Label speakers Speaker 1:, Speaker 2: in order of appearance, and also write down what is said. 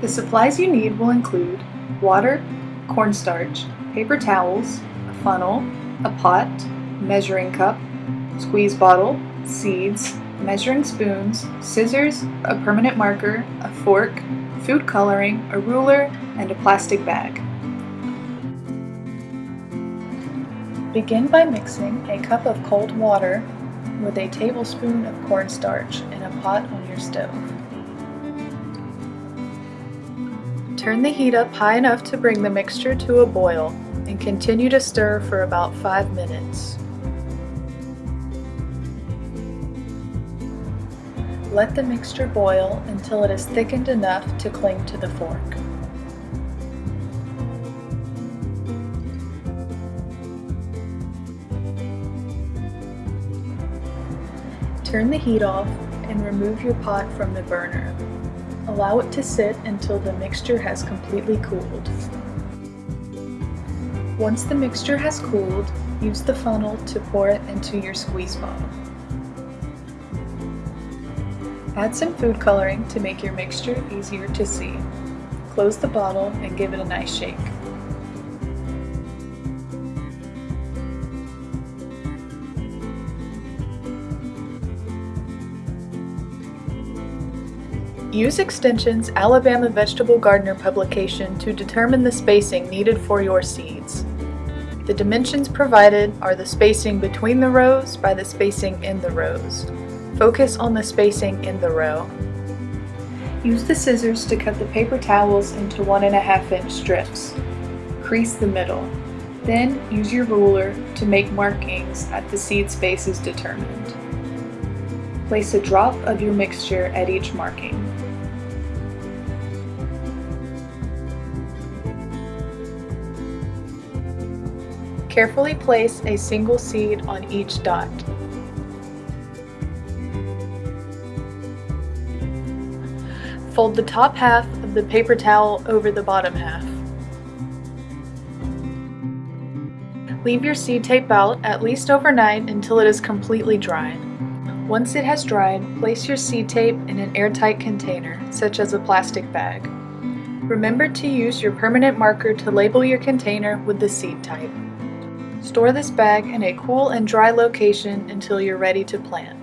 Speaker 1: The supplies you need will include water, cornstarch, paper towels, a funnel, a pot, measuring cup, squeeze bottle, seeds, measuring spoons, scissors, a permanent marker, a fork, food coloring, a ruler, and a plastic bag. Begin by mixing a cup of cold water with a tablespoon of cornstarch in a pot on your stove. Turn the heat up high enough to bring the mixture to a boil and continue to stir for about 5 minutes. Let the mixture boil until it is thickened enough to cling to the fork. Turn the heat off and remove your pot from the burner. Allow it to sit until the mixture has completely cooled. Once the mixture has cooled, use the funnel to pour it into your squeeze bottle. Add some food coloring to make your mixture easier to see. Close the bottle and give it a nice shake. Use Extension's Alabama Vegetable Gardener publication to determine the spacing needed for your seeds. The dimensions provided are the spacing between the rows by the spacing in the rows. Focus on the spacing in the row. Use the scissors to cut the paper towels into one and a half inch strips. Crease the middle. Then use your ruler to make markings at the seed spaces determined. Place a drop of your mixture at each marking. Carefully place a single seed on each dot. Fold the top half of the paper towel over the bottom half. Leave your seed tape out at least overnight until it is completely dry. Once it has dried, place your seed tape in an airtight container, such as a plastic bag. Remember to use your permanent marker to label your container with the seed type. Store this bag in a cool and dry location until you're ready to plant.